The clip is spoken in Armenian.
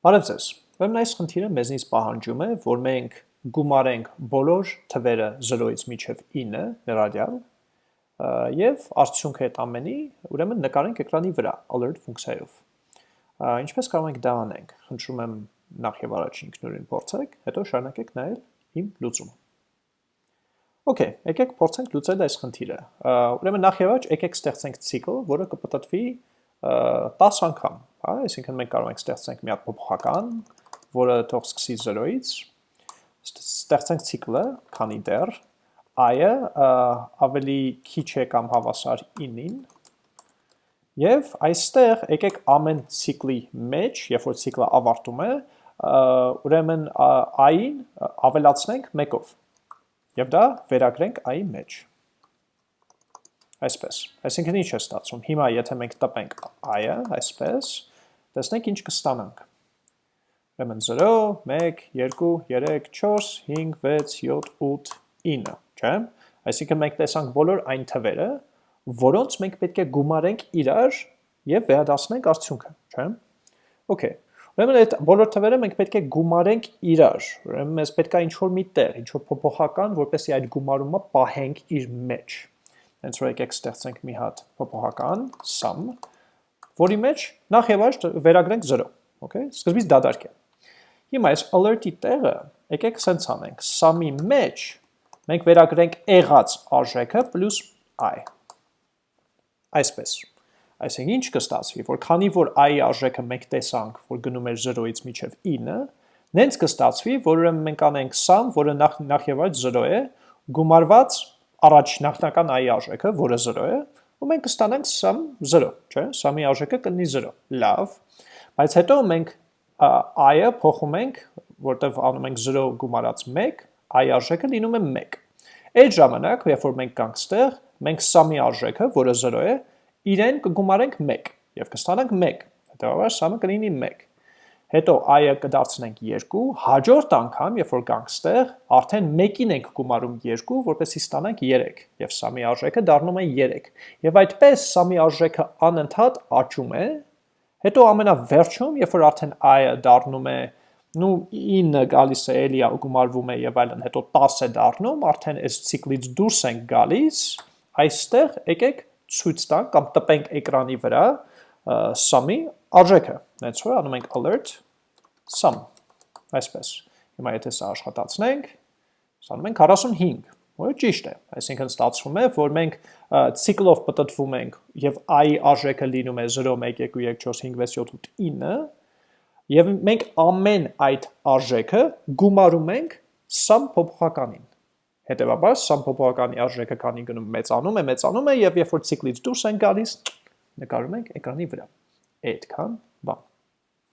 Բարև ձեզ։ Ուրեմն այս խնդիրը մեզնից պահանջում է, որ մենք գումարենք բոլոր թվերը 0-ից մինչև 9 ներառյալ եւ արդյունքը այդ ամենի ուրեմն նկարենք էկրանի վրա alert ֆունկցիայով։ Ինչպես կարող ենք դա անենք։ Խնդրում եմ նախ եւ առաջ ինքնուրույն փորձեք, հետո շարունակեք նայել իմ լուծումը։ Okay, եկեք փորձենք լուծել այս խնդիրը։ Ուրեմն նախ եւ առաջ եկեք ստեղծենք ցիկլ, որը կպտտվի 10 անգամ, հա, այսինքն մենք կարող ենք ստեղծենք մի հատ փոփոխական, որը թող սկսի 0-ից, ստեղծենք ցիկլը, քանի դեռ i-ը ավելի քիչ է կամ հավասար 9-ին, եւ այստեղ եկեք ամեն ցիկլի մեջ, երբ որ ցիկլը ավարտում է, ուրեմն i-ին ավելացնենք 1-ով։ Եվ դա վերագրենք i-ի մեջ այսպես։ Այսինքն ինչ է ստացվում։ Հիմա եթե մենք տպենք i-ը, այսպես, տեսնենք ինչ կստանանք։ Ուրեմն 0, 1, 2, 3, 4, 5, 6, 7, 8, 9, չէ՞։ Այսինքն մենք տեսանք բոլոր այն թվերը, որոնց մենք պետք է գումարենք իրար եւ վերադասնենք արդյունքը, չէ՞։ Okay։ Ուրեմն այդ բոլոր թվերը մենք պետք է գումարենք իրար։ Ուրեմն մեզ պետք է ինչ-որ մի տեղ, ինչ-որ փոփոխական, որպեսզի այդ գումարումը պահենք իր մեջ հենց որ եկեք ստեղծենք մի հատ փոփոխական sum, որի մեջ նախ եւ առաջ վերագրենք 0, okay? Սկզբից դադարք է։ Հիմա այս alert-ի տեղը եկեք սենց անենք, sum-ի մեջ մենք վերագրենք եղած արժեքը պլյուս i։ Այսպես։ Այսինքն ինչ կստացվի, որ քանի որ i-ի արժեքը մենք տեսանք, որ գնում էր 0-ից մինչև 9, նենց կստացվի, որ ուրեմն մենք անենք sum, որը նախ նախ եւ առաջ 0 է, գումարված առաջ նախնական i-ի արժեքը, որը 0 է, ու մենք կստանանք sum 0, չէ՞, sum-ի արժեքը կլինի 0։ Լավ։ Բայց հետո մենք i-ը փոխում ենք, որտեվ անում ենք 0 գումարած 1, i արժեքը լինում է 1։ Այդ ժամանակ, երբ որ մենք կանք ստեղ, մենք sum-ի արժեքը, որը 0 է, իրեն կգումարենք 1 եւ կստանանք 1։ Հետեւաբար sum-ը կլինի 1 հետո i-ը կդարձնենք 2, հաջորդ անգամ, երբ որ գանք ստեղ, արդեն 1-ին ենք գումարում 2, որպեսզի ստանանք 3, եւ սամի արժեքը դառնում է 3։ Եվ այդպես սամի արժեքը անընդհատ աճում է, հետո ամենավերջում, երբ որ արդեն i-ը դառնում է նու 9 գալիս է էլի գումարվում է եւ այլն, հետո 10 է դառնում, արդեն այս ցիկլից դուրս ենք գալիս, այստեղ եկեք ցույց տանք կամ տպենք էկրանի վրա sum-ի արժեքը։ Հենց որ անում ենք alert. Sum, այսպես։ Հիմա եթե սա աշխատացնենք, ստանում ենք 45, որը ճիշտ է։ Այսինքն ստացվում է, որ մենք ցիկլով պատտվում ենք եւ i արժեքը լինում է 0, 1, 2, 3, 4, 5, 6, 7, 8, 9 եւ մենք ամեն այդ արժեքը գումարում ենք sum փոփոխականին։ Հետևաբար sum փոփոխականի արժեքը քանի գնում մեծանում է, մեծանում է եւ երբ որ ցիկլից դուրս են գալիս, նկարում ենք էկրանի վրա։ Այդքան բան։